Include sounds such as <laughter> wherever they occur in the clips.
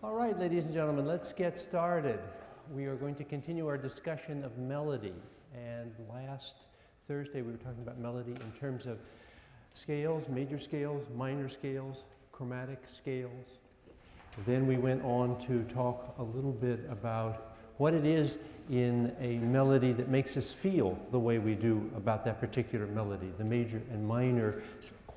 All right, ladies and gentlemen, let's get started. We are going to continue our discussion of melody. And last Thursday we were talking about melody in terms of scales, major scales, minor scales, chromatic scales. Then we went on to talk a little bit about what it is in a melody that makes us feel the way we do about that particular melody, the major and minor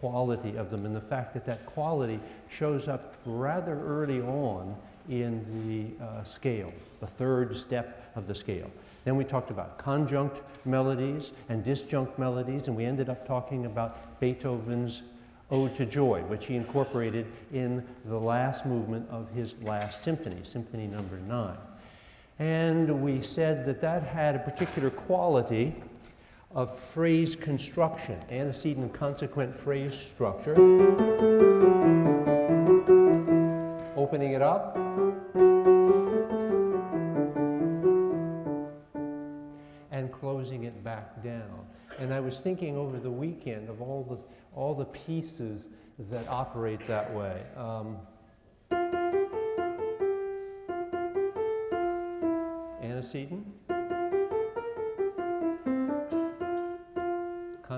quality of them, and the fact that that quality shows up rather early on in the uh, scale, the third step of the scale. Then we talked about conjunct melodies and disjunct melodies, and we ended up talking about Beethoven's Ode to Joy, which he incorporated in the last movement of his last symphony, Symphony Number Nine. And we said that that had a particular quality of phrase construction, antecedent and consequent phrase structure. Opening it up. And closing it back down. And I was thinking over the weekend of all the, all the pieces that operate that way. Um, antecedent,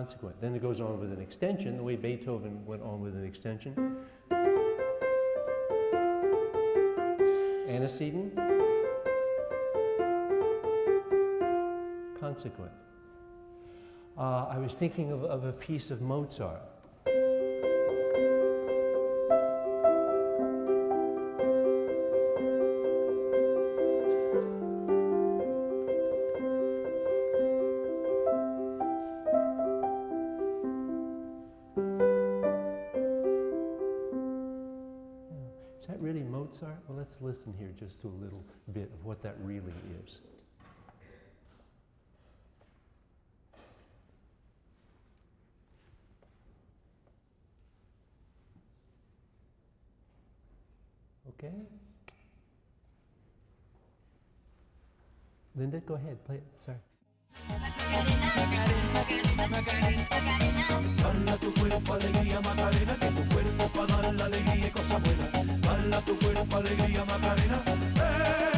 consequent. Then it goes on with an extension, the way Beethoven went on with an extension. Antecedent, consequent. Uh, I was thinking of, of a piece of Mozart. What that really is. Okay? Linda, go ahead, play it. Sorry. Tu cuerpo alegría Macarena, que tu cuerpo para dar la alegría y cosas buenas. Tu cuerpo alegría Macarena, eh.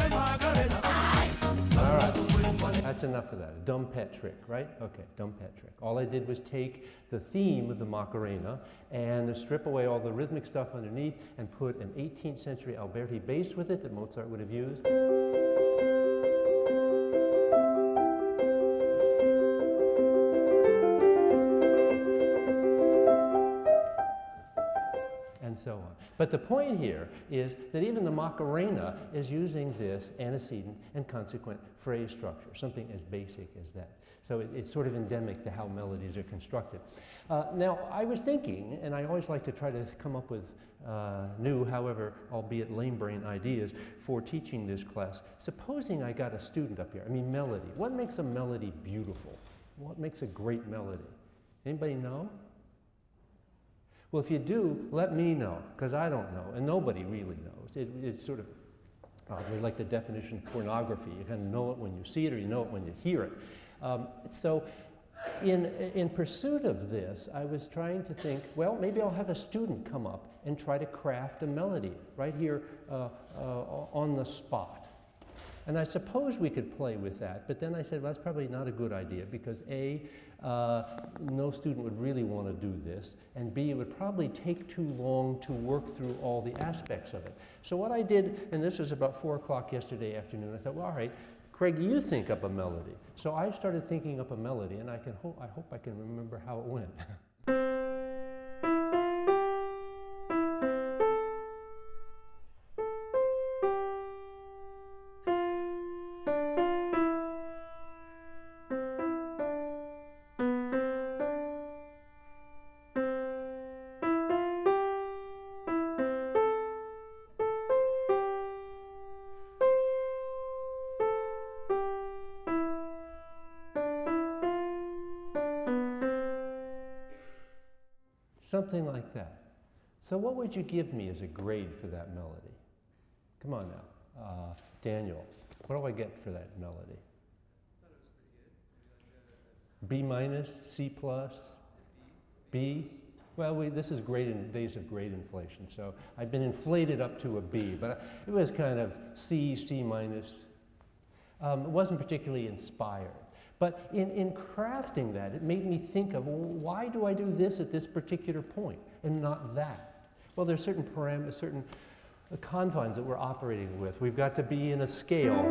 That's enough of that. A dumb pet trick, right? Okay, dumb pet trick. All I did was take the theme of the Macarena and strip away all the rhythmic stuff underneath and put an 18th century Alberti bass with it that Mozart would have used. But the point here is that even the Macarena is using this antecedent and consequent phrase structure, something as basic as that. So it, it's sort of endemic to how melodies are constructed. Uh, now, I was thinking, and I always like to try to come up with uh, new, however, albeit lame brain ideas for teaching this class. Supposing I got a student up here, I mean melody. What makes a melody beautiful? What makes a great melody? Anybody know? Well, if you do, let me know, because I don't know, and nobody really knows. It, it's sort of uh, like the definition of pornography. You kind of know it when you see it, or you know it when you hear it. Um, so, in, in pursuit of this, I was trying to think, well, maybe I'll have a student come up and try to craft a melody right here uh, uh, on the spot. And I suppose we could play with that, but then I said, well, that's probably not a good idea because A, uh, no student would really want to do this, and B, it would probably take too long to work through all the aspects of it. So what I did, and this was about 4 o'clock yesterday afternoon, I thought, well, all right, Craig, you think up a melody. So I started thinking up a melody, and I, can ho I hope I can remember how it went. <laughs> Something like that. So what would you give me as a grade for that melody? Come on now. Uh, Daniel, what do I get for that melody? B minus, C plus, B, Well, we, this is great in days of great inflation, so I've been inflated up to a B, but it was kind of C, C minus. Um, it wasn't particularly inspired. But in, in crafting that, it made me think of well, why do I do this at this particular point and not that? Well, there's certain parameters, certain confines that we're operating with. We've got to be in a scale.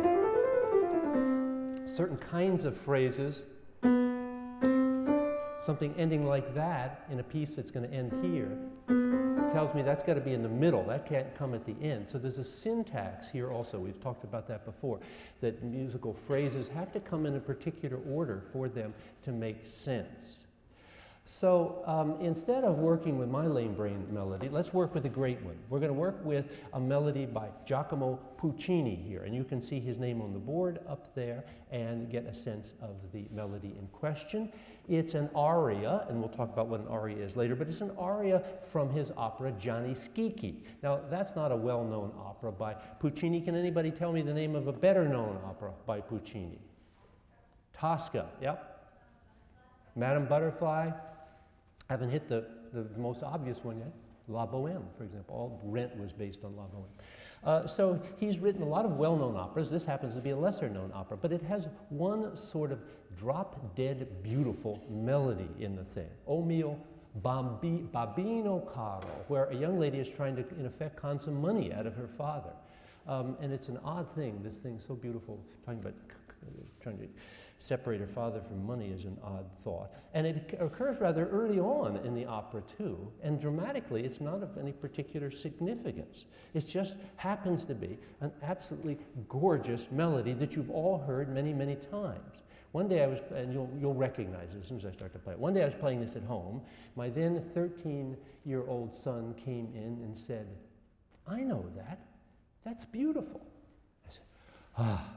Certain kinds of phrases something ending like that in a piece that's going to end here tells me that's got to be in the middle. That can't come at the end. So there's a syntax here also. We've talked about that before, that musical phrases have to come in a particular order for them to make sense. So um, instead of working with my lame brain melody, let's work with a great one. We're going to work with a melody by Giacomo Puccini here. And you can see his name on the board up there and get a sense of the melody in question. It's an aria, and we'll talk about what an aria is later, but it's an aria from his opera Gianni Schicchi. Now, that's not a well-known opera by Puccini. Can anybody tell me the name of a better-known opera by Puccini? Tosca, yep. Madame Butterfly, I haven't hit the, the most obvious one yet. La Boheme, for example. All Rent was based on La Boheme. Uh, so he's written a lot of well-known operas. This happens to be a lesser-known opera, but it has one sort of drop-dead beautiful melody in the thing. O mio bambi, babbino caro, where a young lady is trying to, in effect, con some money out of her father. Um, and it's an odd thing. This thing so beautiful, talking about trying to separate her father from money is an odd thought. And it occurs rather early on in the opera, too. And dramatically, it's not of any particular significance. It just happens to be an absolutely gorgeous melody that you've all heard many, many times. One day I was, and you'll, you'll recognize it as soon as I start to play it. One day I was playing this at home. My then 13 year old son came in and said, I know that. That's beautiful. I said, ah,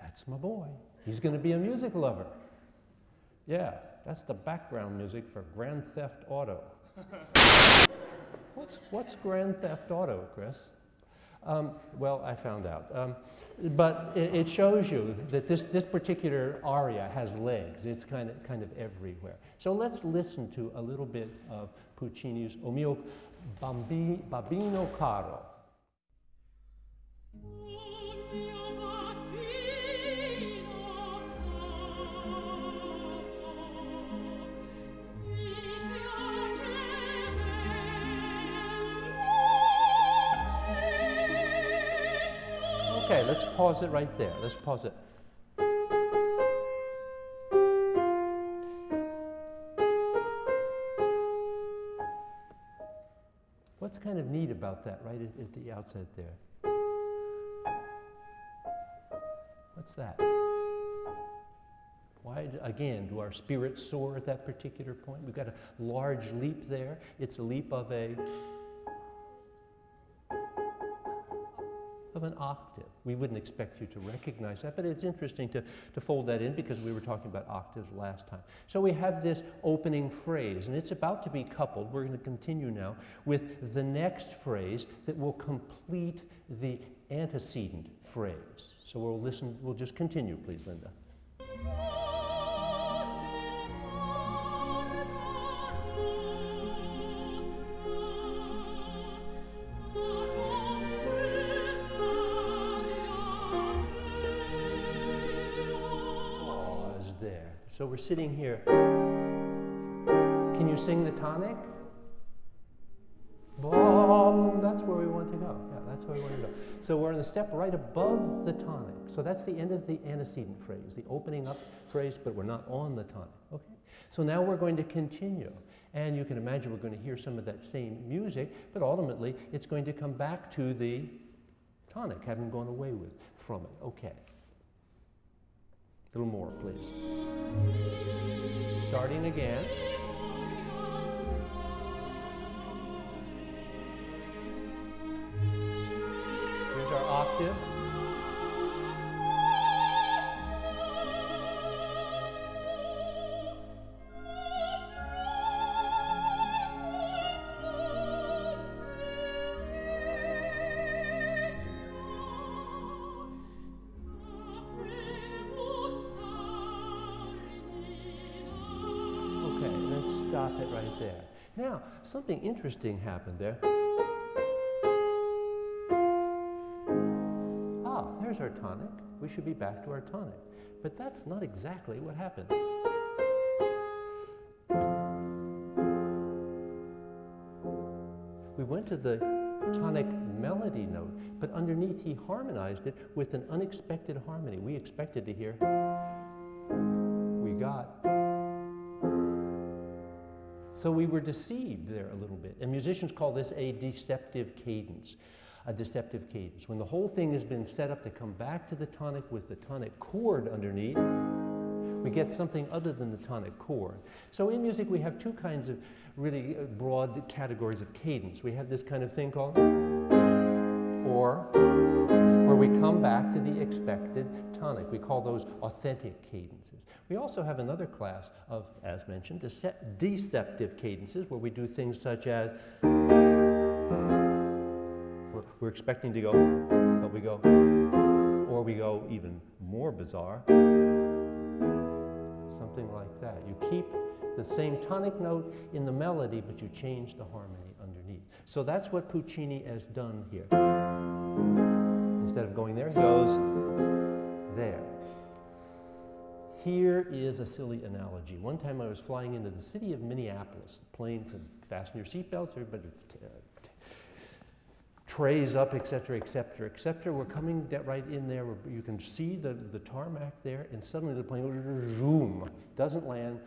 that's my boy. He's going to be a music lover. Yeah, that's the background music for Grand Theft Auto. <laughs> what's, what's Grand Theft Auto, Chris? Um, well, I found out. Um, but it, it, shows you that this, this particular aria has legs. It's kind of, kind of everywhere. So let's listen to a little bit of Puccini's O mio bambi, Babbino Caro. Okay, let's pause it right there. Let's pause it. What's kind of neat about that right at, at the outset there? What's that? Why, again, do our spirits soar at that particular point? We've got a large leap there. It's a leap of a of an octave. We wouldn't expect you to recognize that, but it's interesting to, to fold that in because we were talking about octaves last time. So we have this opening phrase, and it's about to be coupled. We're going to continue now with the next phrase that will complete the antecedent phrase. So we'll listen, we'll just continue, please, Linda. So we're sitting here. Can you sing the tonic? Boom, that's where we want to go. Yeah, that's where we want to go. So we're on the step right above the tonic. So that's the end of the antecedent phrase, the opening up phrase, but we're not on the tonic. Okay? So now we're going to continue. And you can imagine we're going to hear some of that same music, but ultimately it's going to come back to the tonic, having gone away with from it. Okay. Little more, please. Starting again. Here's our octave. Something interesting happened there. Ah, there's our tonic. We should be back to our tonic. But that's not exactly what happened. We went to the tonic melody note, but underneath he harmonized it with an unexpected harmony. We expected to hear, So we were deceived there a little bit. And musicians call this a deceptive cadence. A deceptive cadence. When the whole thing has been set up to come back to the tonic with the tonic chord underneath, we get something other than the tonic chord. So in music, we have two kinds of really broad categories of cadence. We have this kind of thing called or, where we come back to the expected tonic. We call those authentic cadences. We also have another class of, as mentioned, deceptive cadences, where we do things such as we're, expecting to go, but we go, or we go even more bizarre, something like that. You keep the same tonic note in the melody, but you change the harmony. So that's what Puccini has done here. Instead of going there, he goes there. Here is a silly analogy. One time I was flying into the city of Minneapolis. The plane could fasten your seatbelts, everybody uh, trays up, et cetera, et cetera, et cetera. We're coming right in there. You can see the, the tarmac there, and suddenly the plane goes zoom, doesn't land,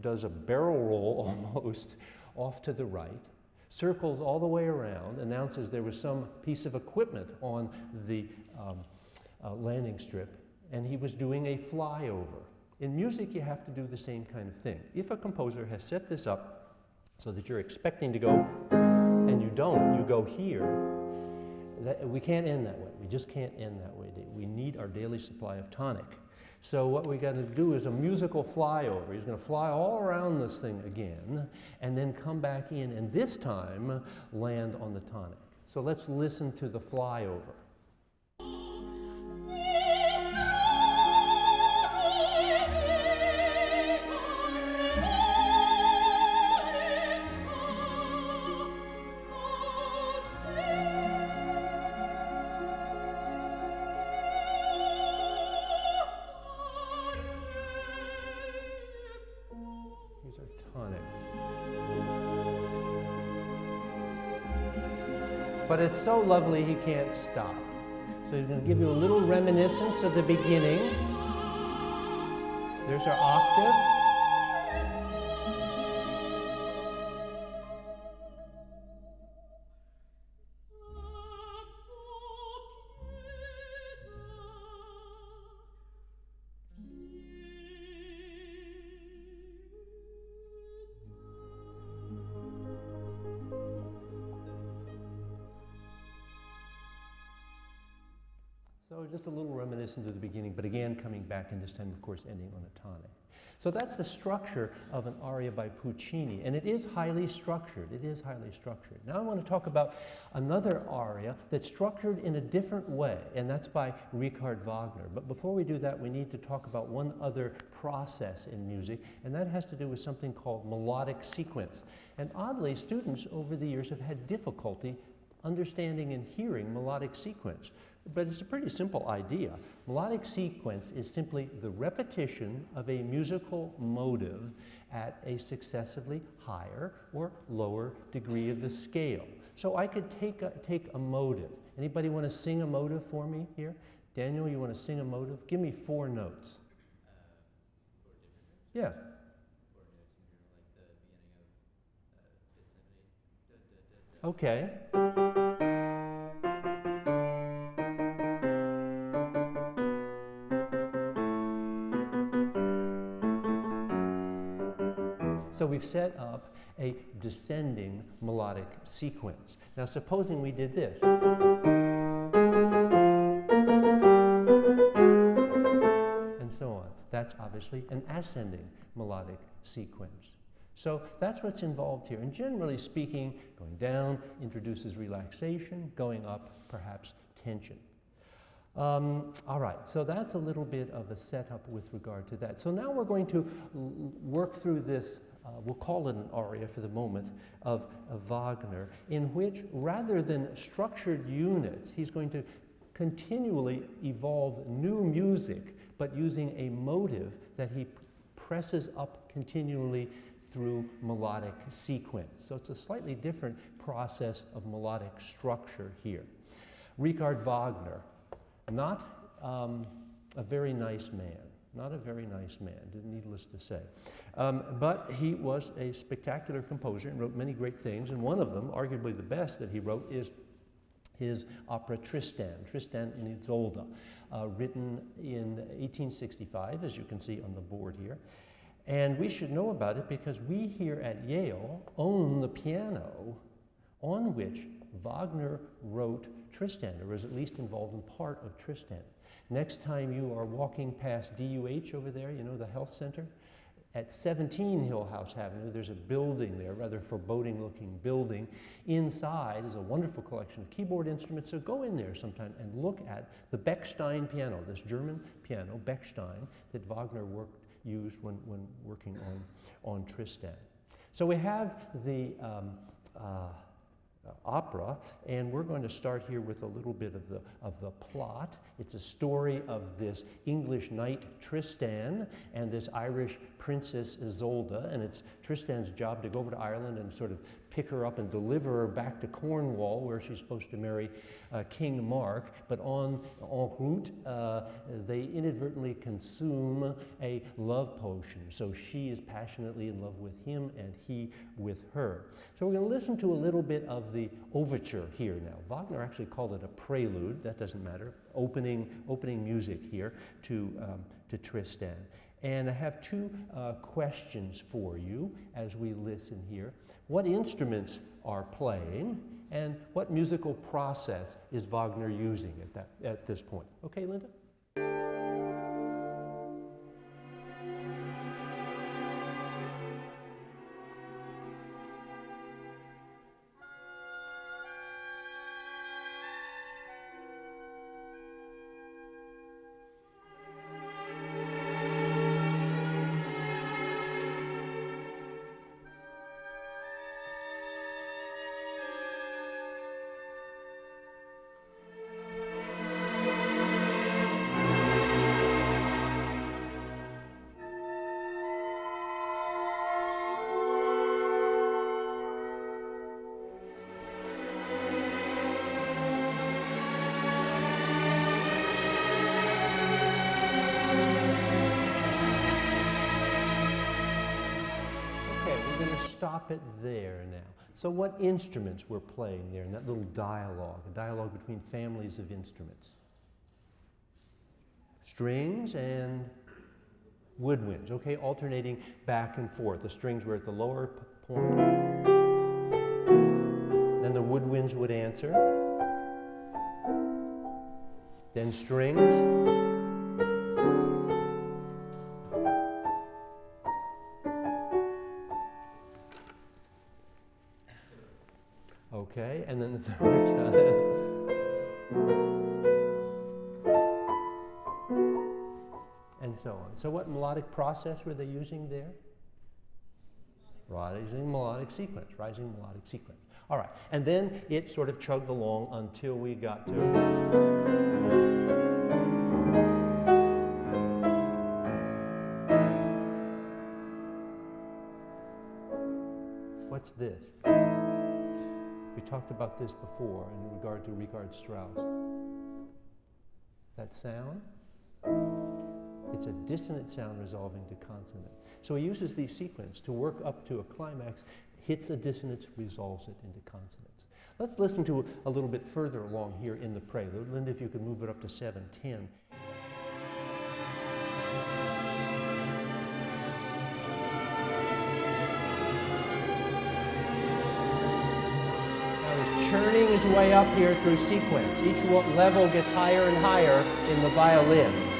does a barrel roll <laughs> almost off to the right, circles all the way around, announces there was some piece of equipment on the um, uh, landing strip, and he was doing a flyover. In music, you have to do the same kind of thing. If a composer has set this up so that you're expecting to go and you don't, you go here, that, we can't end that way. We just can't end that way. We need our daily supply of tonic. So what we got to do is a musical flyover. He's going to fly all around this thing again and then come back in and this time land on the tonic. So let's listen to the flyover. It's so lovely he can't stop. So he's going to give you a little reminiscence of the beginning. There's our octave. Back and this time, of course, ending on a tonic. So that's the structure of an aria by Puccini, and it is highly structured. It is highly structured. Now I want to talk about another aria that's structured in a different way, and that's by Richard Wagner. But before we do that, we need to talk about one other process in music, and that has to do with something called melodic sequence. And oddly, students over the years have had difficulty understanding and hearing melodic sequence. But it's a pretty simple idea. Melodic sequence is simply the repetition of a musical motive at a successively higher or lower degree of the scale. So I could take a, take a motive. Anybody want to sing a motive for me here? Daniel, you want to sing a motive? Give me four notes. Uh, yeah. Okay. So we've set up a descending melodic sequence. Now supposing we did this. And so on. That's obviously an ascending melodic sequence. So that's what's involved here. And generally speaking, going down introduces relaxation, going up perhaps tension. Um, all right, so that's a little bit of a setup with regard to that. So now we're going to work through this uh, we'll call it an aria for the moment, of, of Wagner, in which rather than structured units, he's going to continually evolve new music, but using a motive that he presses up continually through melodic sequence. So it's a slightly different process of melodic structure here. Richard Wagner, not um, a very nice man. Not a very nice man, needless to say. Um, but he was a spectacular composer and wrote many great things, and one of them, arguably the best that he wrote, is his opera Tristan, Tristan and Isolde, uh, written in 1865, as you can see on the board here. And we should know about it because we here at Yale own the piano on which Wagner wrote Tristan, or was at least involved in part of Tristan. Next time you are walking past DUH over there, you know, the health center, at 17 Hillhouse Avenue, there's a building there, rather foreboding looking building. Inside is a wonderful collection of keyboard instruments, so go in there sometime and look at the Bechstein piano, this German piano, Bechstein, that Wagner worked, used when, when working on, on Tristan. So we have the um, uh, uh, opera, and we're going to start here with a little bit of the, of the plot. It's a story of this English knight Tristan and this Irish princess Isolde, and it's Tristan's job to go over to Ireland and sort of pick her up and deliver her back to Cornwall, where she's supposed to marry uh, King Mark. But on en route, uh, they inadvertently consume a love potion. So she is passionately in love with him, and he with her. So we're going to listen to a little bit of the overture here now. Wagner actually called it a prelude. That doesn't matter. Opening, opening music here to, um, to Tristan. And I have two uh, questions for you as we listen here. What instruments are playing and what musical process is Wagner using at, that, at this point? Okay, Linda? So what instruments were playing there in that little dialogue, a dialogue between families of instruments? Strings and woodwinds, okay, alternating back and forth. The strings were at the lower point. Then the woodwinds would answer. Then strings. Okay, and then the <laughs> third time. and so on. So what melodic process were they using there? Rising melodic sequence, rising melodic sequence. All right, and then it sort of chugged along until we got to. What's this? We talked about this before in regard to Richard Strauss. That sound, it's a dissonant sound resolving to consonant. So he uses these sequences to work up to a climax, hits a dissonance, resolves it into consonance. Let's listen to a, a little bit further along here in the prelude. Linda, if you could move it up to 710. Churning his way up here through sequence. Each level gets higher and higher in the violins.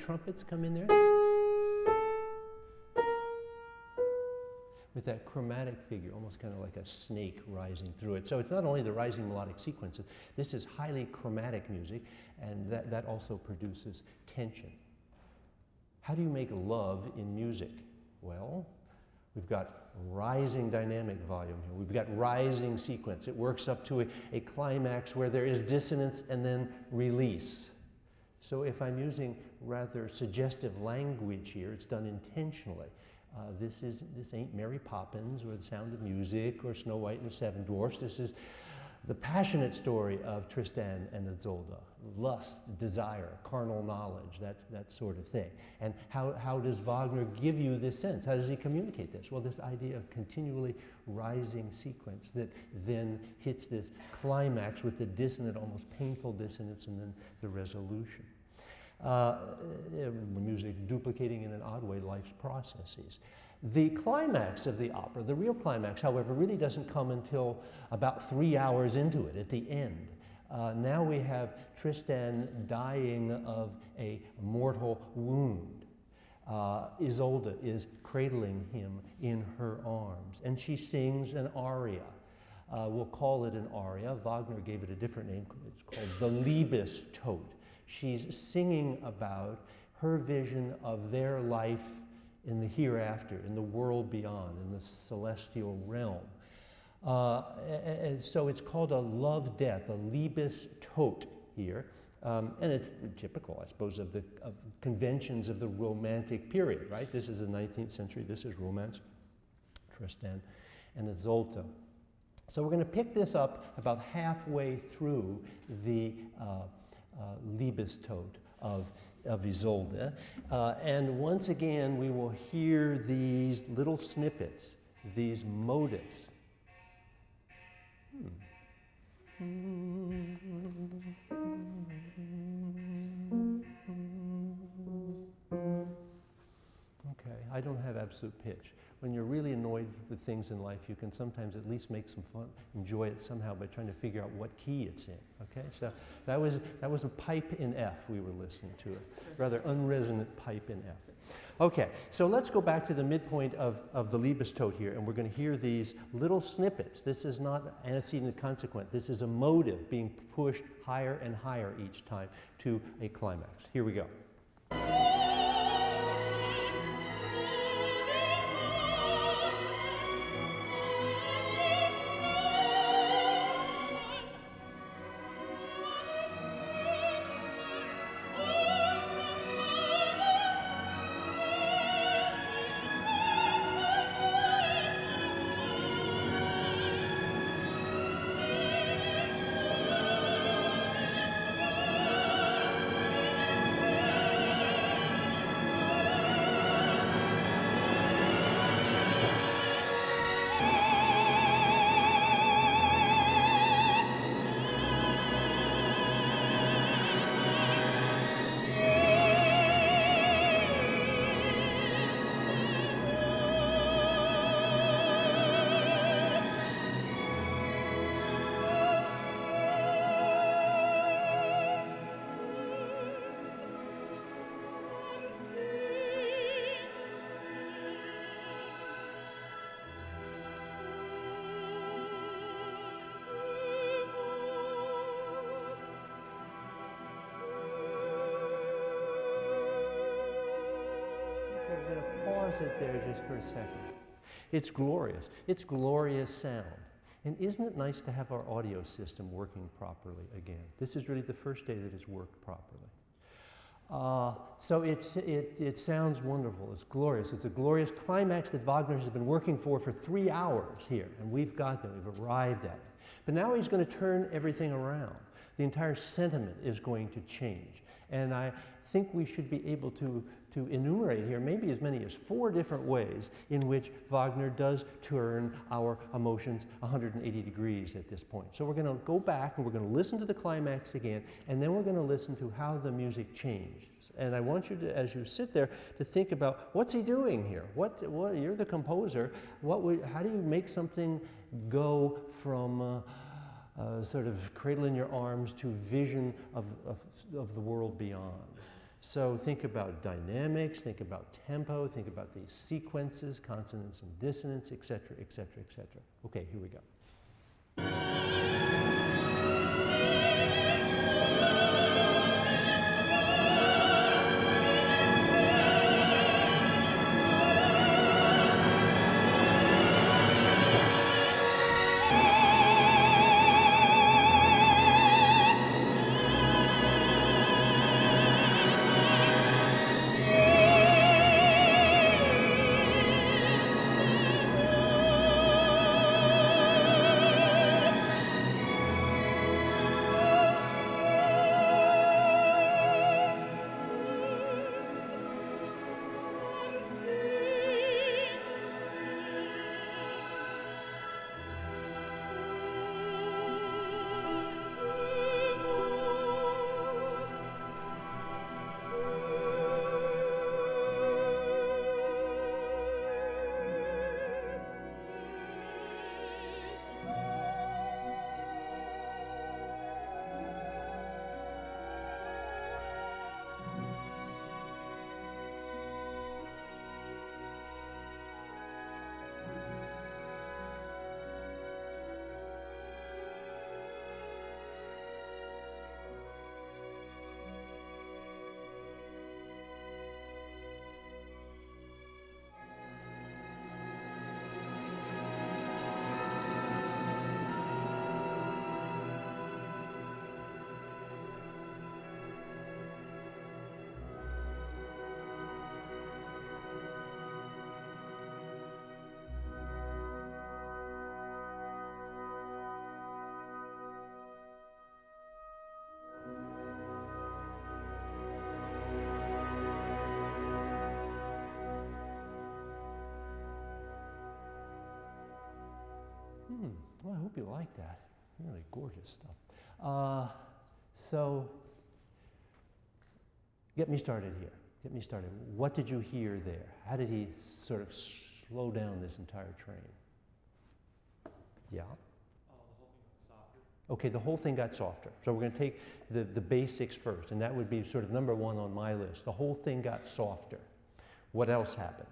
Trumpets come in there? With that chromatic figure, almost kind of like a snake rising through it. So it's not only the rising melodic sequences, this is highly chromatic music, and that, that also produces tension. How do you make love in music? Well, we've got rising dynamic volume here. We've got rising sequence. It works up to a, a climax where there is dissonance and then release. So if I'm using rather suggestive language here, it's done intentionally. Uh, this, is, this ain't Mary Poppins or The Sound of Music or Snow White and the Seven Dwarfs. This is the passionate story of Tristan and Isolde, lust, desire, carnal knowledge, that, that sort of thing. And how, how does Wagner give you this sense? How does he communicate this? Well, this idea of continually rising sequence that then hits this climax with the dissonant, almost painful dissonance, and then the resolution. Uh, eh, music duplicating in an odd way life's processes. The climax of the opera, the real climax, however, really doesn't come until about three hours into it, at the end. Uh, now we have Tristan dying of a mortal wound. Uh, Isolde is cradling him in her arms, and she sings an aria. Uh, we'll call it an aria. Wagner gave it a different name. It's called the Liebestod. She's singing about her vision of their life in the hereafter, in the world beyond, in the celestial realm. Uh, and so it's called a love death, a Liebestod here. Um, and it's typical, I suppose, of the of conventions of the Romantic period, right? This is the 19th century, this is Romance, Tristan and Isolde. So we're going to pick this up about halfway through the uh, uh, of of Isolde. Uh, and once again, we will hear these little snippets, these motives. Hmm. Okay, I don't have absolute pitch when you're really annoyed with things in life, you can sometimes at least make some fun, enjoy it somehow by trying to figure out what key it's in. Okay, so that was that was a pipe in F we were listening to, a rather unresonant pipe in F. Okay, so let's go back to the midpoint of, of the Liebestod here, and we're going to hear these little snippets. This is not antecedent consequent. This is a motive being pushed higher and higher each time to a climax. Here we go. Pause it there just for a second. It's glorious. It's glorious sound. And isn't it nice to have our audio system working properly again? This is really the first day that it's worked properly. Uh, so it, it sounds wonderful. It's glorious. It's a glorious climax that Wagner has been working for for three hours here, and we've got there. We've arrived at it. But now he's going to turn everything around. The entire sentiment is going to change. And I think we should be able to to enumerate here maybe as many as four different ways in which Wagner does turn our emotions 180 degrees at this point. So we're going to go back and we're going to listen to the climax again, and then we're going to listen to how the music changed. And I want you to, as you sit there, to think about what's he doing here? What, what you're the composer. What how do you make something go from uh, uh, sort of cradle in your arms to vision of, of, of the world beyond? So think about dynamics, think about tempo, think about these sequences, consonance and dissonance, etc., etc., etc. Okay, here we go. You like that. Really gorgeous stuff. Uh, so, get me started here. Get me started. What did you hear there? How did he sort of slow down this entire train? Yeah? Okay, the whole thing got softer. So we're going to take the, the basics first, and that would be sort of number one on my list. The whole thing got softer. What else happened?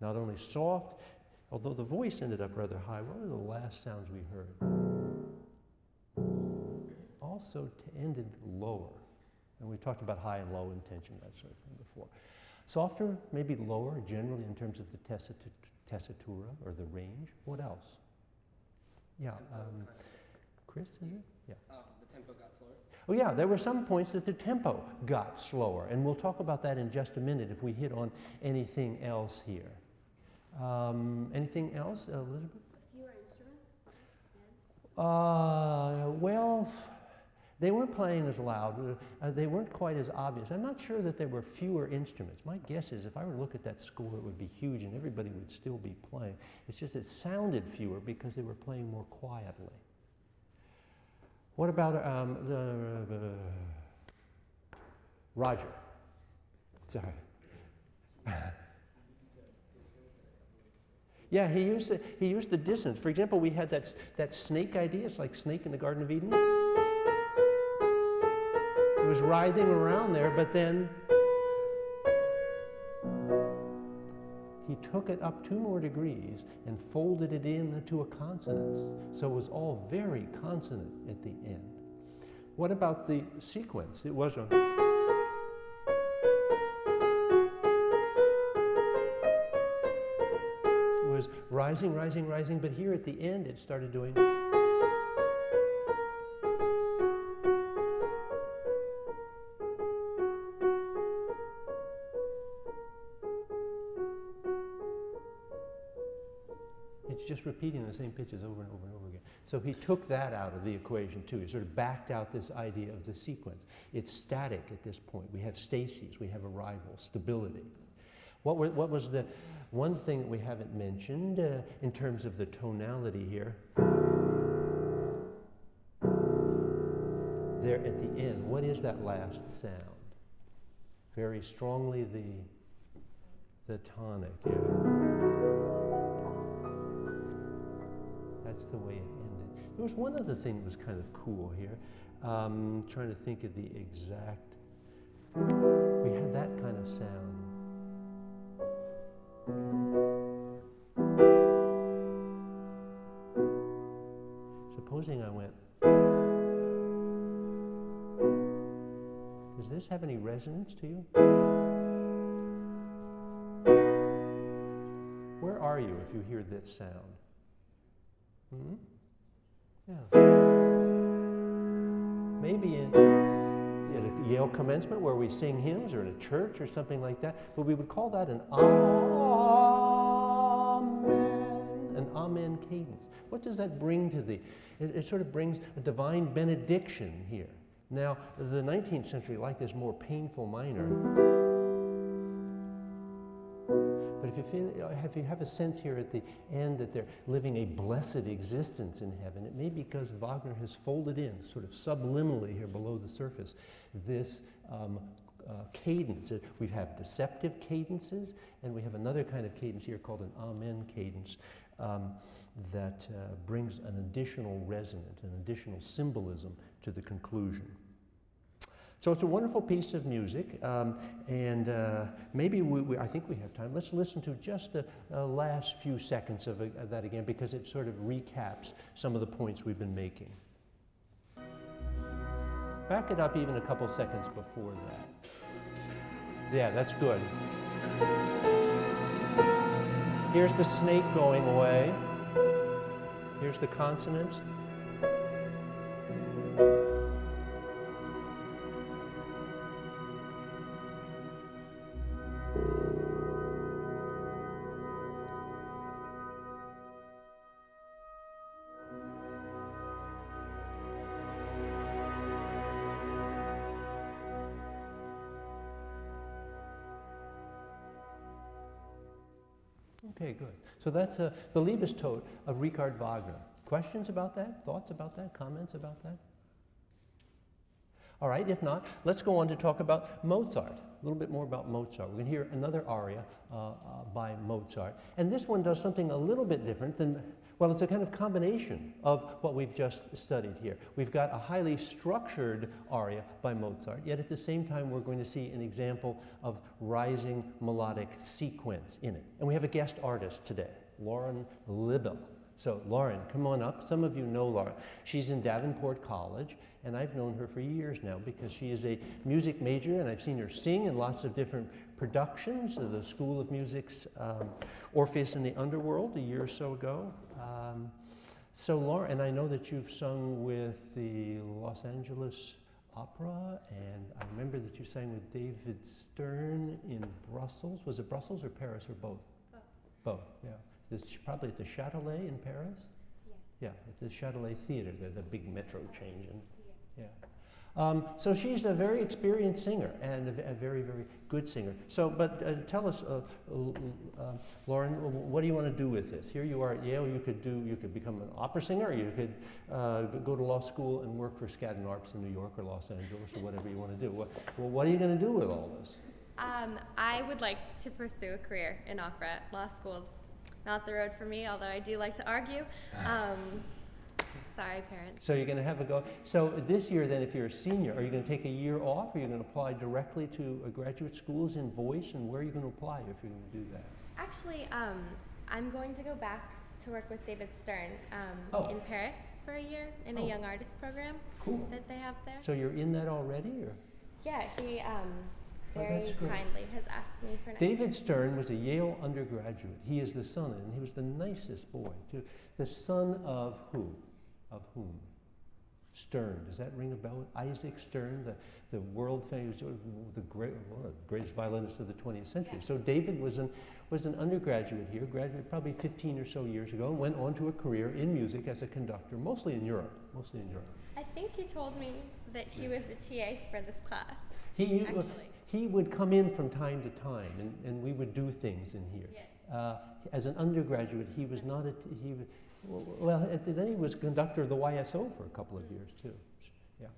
Not only soft, Although the voice ended up rather high, what were the last sounds we heard? Also ended lower. And we talked about high and low intention, that sort of thing before. Softer, maybe lower, generally in terms of the tessitura or the range. What else? Yeah. Um, Chris, is it? Yeah. Um, the tempo got slower. Oh yeah, there were some points that the tempo got slower, and we'll talk about that in just a minute if we hit on anything else here. Um, anything else, Elizabeth? Fewer instruments? Uh, well, they weren't playing as loud. Uh, they weren't quite as obvious. I'm not sure that there were fewer instruments. My guess is if I were to look at that score, it would be huge and everybody would still be playing. It's just it sounded fewer because they were playing more quietly. What about um, the, uh, Roger? Sorry. <laughs> Yeah, he used, the, he used the dissonance. For example, we had that, that snake idea. It's like snake in the Garden of Eden. It was writhing around there, but then he took it up two more degrees and folded it into a consonance. So it was all very consonant at the end. What about the sequence? It was a... rising, rising, rising, but here at the end it started doing. It's just repeating the same pitches over and over and over again. So he took that out of the equation too. He sort of backed out this idea of the sequence. It's static at this point. We have stasis, we have arrival, stability. What, were, what was the one thing that we haven't mentioned uh, in terms of the tonality here? There at the end, what is that last sound? Very strongly the, the tonic, yeah. That's the way it ended. There was one other thing that was kind of cool here. Um, trying to think of the exact. We had that kind of sound. Supposing I went. Does this have any resonance to you? Where are you if you hear this sound? Hmm? Yeah. Maybe in, in a Yale commencement where we sing hymns or in a church or something like that, but we would call that an amen, cadence. What does that bring to thee? It, it sort of brings a divine benediction here. Now, the 19th century liked this more painful minor. But if you, feel, if you have a sense here at the end that they're living a blessed existence in heaven, it may be because Wagner has folded in, sort of subliminally here below the surface, this um, uh, cadence. We have deceptive cadences, and we have another kind of cadence here called an amen cadence um, that uh, brings an additional resonance, an additional symbolism to the conclusion. So it's a wonderful piece of music, um, and uh, maybe we, we, I think we have time. Let's listen to just the uh, last few seconds of, uh, of that again because it sort of recaps some of the points we've been making. Back it up even a couple seconds before that. Yeah, that's good. Here's the snake going away. Here's the consonance. So that's uh, the Liebestod of Richard Wagner. Questions about that? Thoughts about that? Comments about that? All right, if not, let's go on to talk about Mozart. A little bit more about Mozart. We're going to hear another aria uh, uh, by Mozart. And this one does something a little bit different than well, it's a kind of combination of what we've just studied here. We've got a highly structured aria by Mozart, yet at the same time we're going to see an example of rising melodic sequence in it. And we have a guest artist today, Lauren Libaw. So Lauren, come on up. Some of you know Lauren. She's in Davenport College, and I've known her for years now because she is a music major, and I've seen her sing in lots of different productions of the School of Music's um, Orpheus in the Underworld a year or so ago. Um, so Lauren, and I know that you've sung with the Los Angeles Opera, and I remember that you sang with David Stern in Brussels. Was it Brussels or Paris or both? Both. Both, yeah. It's probably at the Châtelet in Paris? Yeah. Yeah, at the Châtelet Theater, the, the big metro change. In, yeah. Um, so she's a very experienced singer and a, a very, very good singer. So, but uh, tell us, uh, uh, Lauren, what do you want to do with this? Here you are at Yale. You could do, you could become an opera singer. you could uh, go to law school and work for Skadden Arps in New York or Los Angeles or whatever you want to do. What, well, what are you going to do with all this? Um, I would like to pursue a career in opera. Law school's not the road for me, although I do like to argue. <laughs> Um, sorry, parents. So you're going to have a go. So this year, then, if you're a senior, are you going to take a year off? Or are you going to apply directly to a graduate schools in voice? And where are you going to apply if you're going to do that? Actually, um, I'm going to go back to work with David Stern um, oh. in Paris for a year in oh. a young artist program cool. that they have there. So you're in that already, or? Yeah, he Oh, very kindly has asked me for. David Stern was a Yale undergraduate. He is the son, and he was the nicest boy too. The son of who? Of whom? Stern. Does that ring a bell? Isaac Stern, the, the world famous, the great, one of the greatest violinists of the 20th century. Yeah. So David was an, was an undergraduate here, graduated probably 15 or so years ago, and went on to a career in music as a conductor, mostly in Europe. Mostly in Europe. I think he told me that he was the TA for this class. He, actually he would come in from time to time, and, and we would do things in here. Yeah. Uh, as an undergraduate, he was not a, he, well, then he was conductor of the YSO for a couple of years too. Yeah.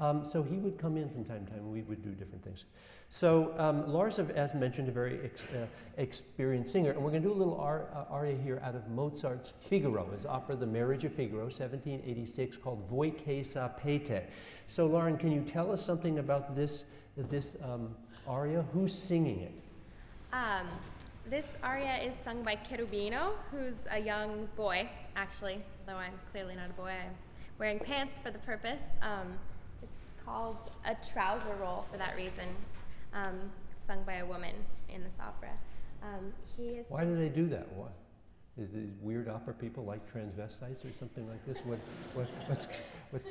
Um, so he would come in from time to time, and we would do different things. So um, Lars, as mentioned, a very ex uh, experienced singer, and we're going to do a little ar uh, aria here out of Mozart's Figaro, his opera The Marriage of Figaro, 1786, called Voi che sapete. So Lauren, can you tell us something about this, this um, aria? Who's singing it? Um, this aria is sung by Cherubino, who's a young boy, actually, though I'm clearly not a boy. I'm wearing pants for the purpose. Um, it's called a trouser roll for that reason um, sung by a woman in this opera. Um, he is. Why do they do that? Why? Is these weird opera people like transvestites or something like this? What, what, what's, what's,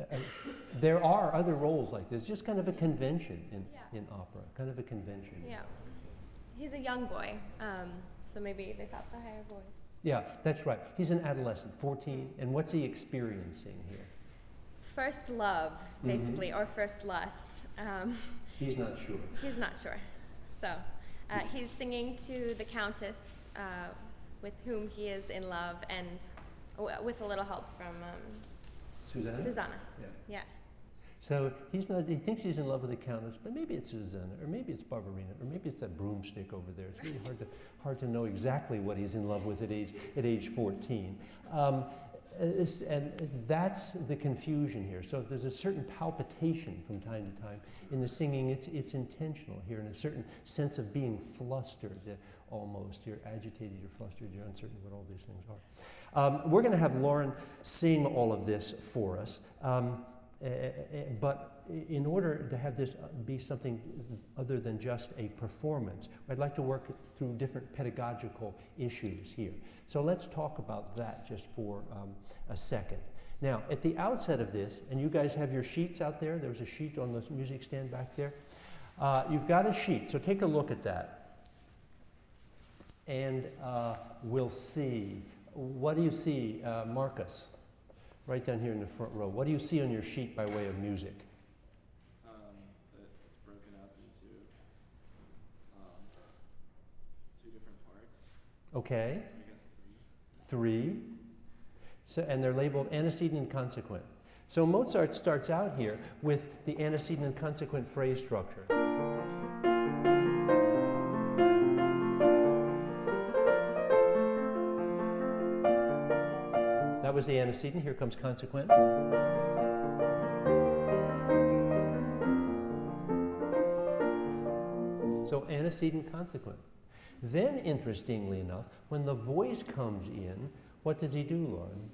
uh, there are other roles like this, just kind of a convention in, yeah. in opera, kind of a convention. Yeah. He's a young boy, um, so maybe they thought the higher voice. Yeah, that's right. He's an adolescent, 14, and what's he experiencing here? first love, mm-hmm. basically, mm-hmm. or first lust. Um, <laughs> he's not sure. He's not sure. So uh, he's singing to the countess uh, with whom he is in love, and w- with a little help from um, Susanna. Susanna. Yeah. Yeah. So he's not. He thinks he's in love with the countess, but maybe it's Susanna, or maybe it's Barbarina, or maybe it's that broomstick over there. It's really hard to hard to know exactly what he's in love with at age at age 14. Um, and that's the confusion here. So there's a certain palpitation from time to time in the singing. It's, it's intentional here, and a certain sense of being flustered uh, almost. You're agitated, you're flustered, you're uncertain what all these things are. Um, we're going to have Lauren sing all of this for us. Um, uh, but in order to have this be something other than just a performance, I'd like to work through different pedagogical issues here. So let's talk about that just for um, a second. Now, at the outset of this, and you guys have your sheets out there, there's a sheet on the music stand back there. Uh, you've got a sheet, so take a look at that. And uh, we'll see. What do you see, uh, Marcus? Right down here in the front row. What do you see on your sheet by way of music? Um, it's broken up into um, two different parts. Okay. I guess three. Three. So, and they're labeled antecedent and consequent. So Mozart starts out here with the antecedent and consequent phrase structure. Was the antecedent. Here comes consequent. So antecedent, consequent. Then, interestingly enough, when the voice comes in, what does he do, Lauren?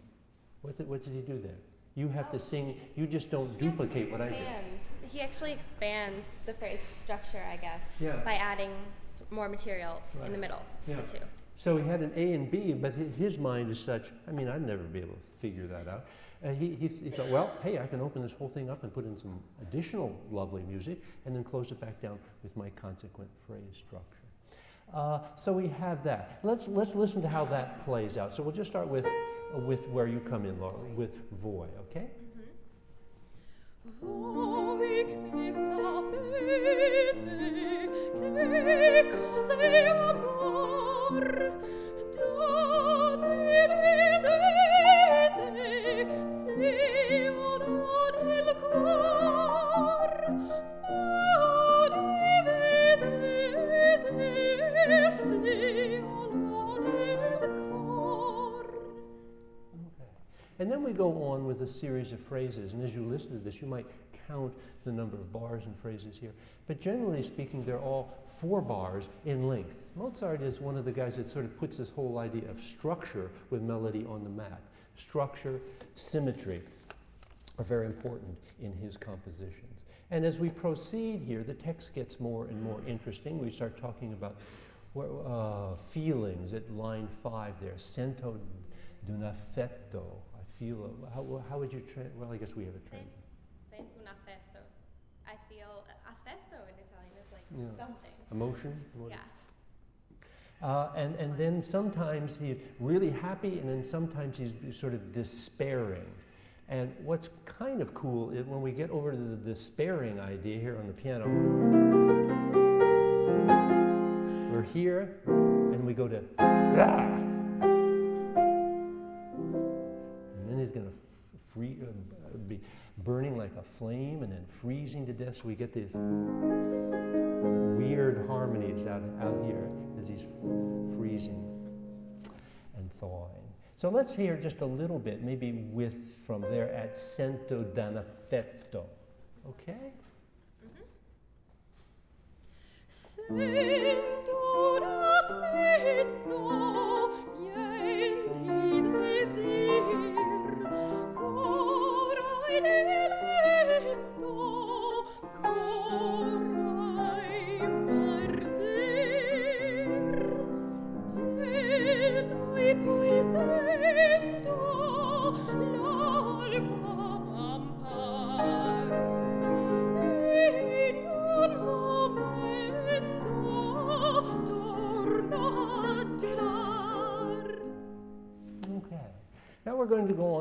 What, what does he do there? You have to sing, you just don't duplicate what I do. He actually expands the phrase structure, I guess, yeah. by adding more material right. in the middle, yeah. the two. So he had an A and B, but his mind is such, I mean, I'd never be able to figure that out. Uh, he, he, he, thought, well, hey, I can open this whole thing up and put in some additional lovely music and then close it back down with my consequent phrase structure. Uh, so we have that. Let's, let's listen to how that plays out. So we'll just start with, uh, with where you come in, Laura, with Voi, okay? Voi che And then we go on with a series of phrases. And as you listen to this, you might count the number of bars and phrases here. But generally speaking, they're all four bars in length. Mozart is one of the guys that sort of puts this whole idea of structure with melody on the map. Structure, symmetry are very important in his compositions. And as we proceed here, the text gets more and more interesting. We start talking about uh, feelings at line five there. Sento d'un affetto I feel, how, how would you, tra- well, I guess we have a translation. Sento un affetto. I feel, affetto in Like Yeah. something. Emotion? Yeah. Uh, and, and then sometimes he's really happy, and then sometimes he's sort of despairing. And what's kind of cool is when we get over to the despairing idea here on the piano, we're here, and we go to, And then he's going to free, uh, be burning like a flame and then freezing to death. So we get these weird harmonies out, out here as he's freezing and thawing. So let's hear just a little bit, maybe with from there at mm-hmm. Sento d'Anaffetto. Okay? Sento d'affetto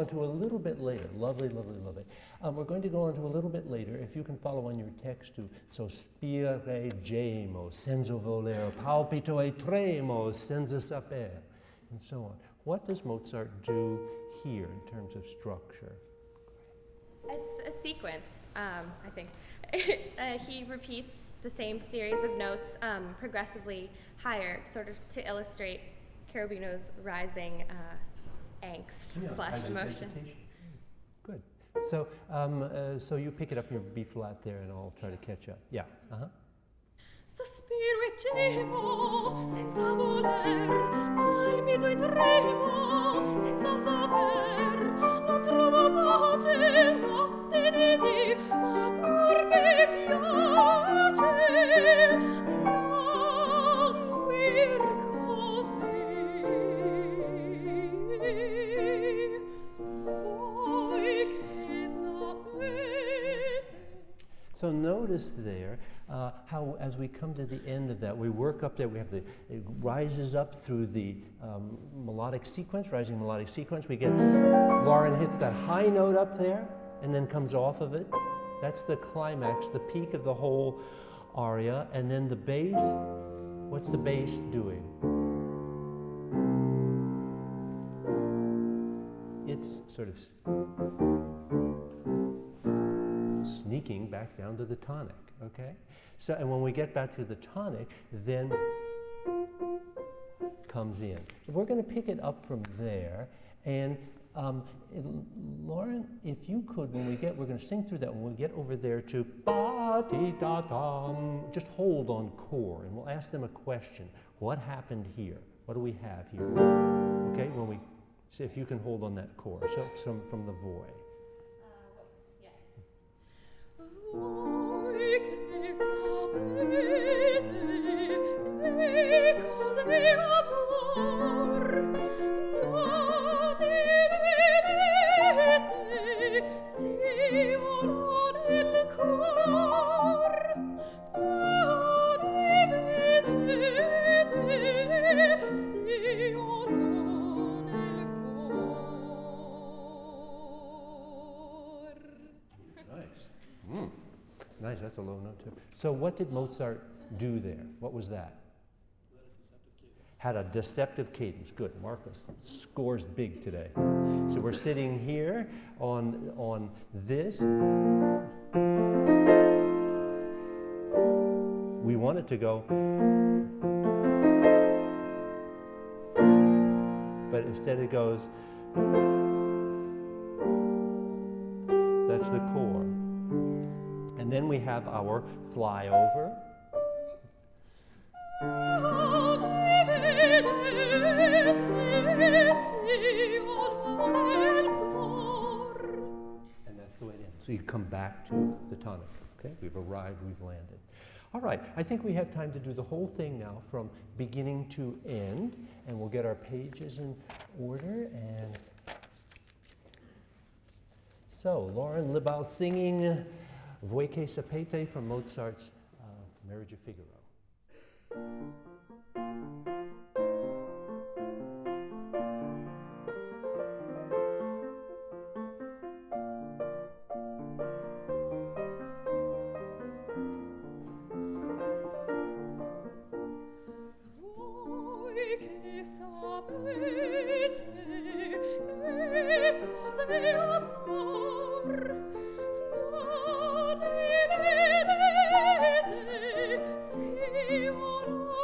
we're to go on to a little bit later. Lovely, lovely, lovely. Um, we're going to go on to a little bit later, if you can follow on your text to sospire gemo, senza voler, palpito e tremo, senza saper, and so on. What does Mozart do here in terms of structure? It's a sequence, um, I think. <laughs> uh, he repeats the same series of notes um, progressively higher, sort of to illustrate Cherubino's rising uh, angst yeah, slash emotion. Good. So, um, uh, so you pick it up your B flat there, and I'll try to catch up. Yeah. Uh huh. Sospiro e gemo senza voler, palpito e tremo senza saper, non trovo pace notte di dì, ma pur mi piace. So notice there uh, how, as we come to the end of that, we work up there. We have the it rises up through the um, melodic sequence, rising melodic sequence. We get Lauren hits that high note up there, and then comes off of it. That's the climax, the peak of the whole aria, and then the bass. What's the bass doing? It's sort of back down to the tonic, okay? So, and when we get back to the tonic, then comes in. We're going to pick it up from there, and um, it- Lauren, if you could, when we get, we're going to sing through that. When we get over there to ba di da just hold on core, and we'll ask them a question. What happened here? What do we have here? Okay, when we, so if you can hold on that core, so from from the void. vede e cose So what did Mozart do there? What was that? Had a deceptive cadence. Good. Marcus scores big today. So we're sitting here on, on this. We want it to go. But instead it goes. That's the core. And then we have our flyover. And that's the way it ends. So you come back to the tonic. Okay, we've arrived, we've landed. All right, I think we have time to do the whole thing now from beginning to end, and we'll get our pages in order. And so, Lauren Libaw singing Voi che sapete from Mozart's uh, Marriage of Figaro. you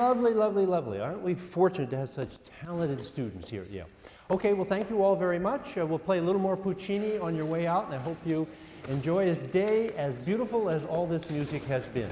lovely, lovely, lovely. Aren't we fortunate to have such talented students here at Yale? Okay, well, thank you all very much. Uh, we'll play a little more Puccini on your way out, and I hope you enjoy this day as beautiful as all this music has been.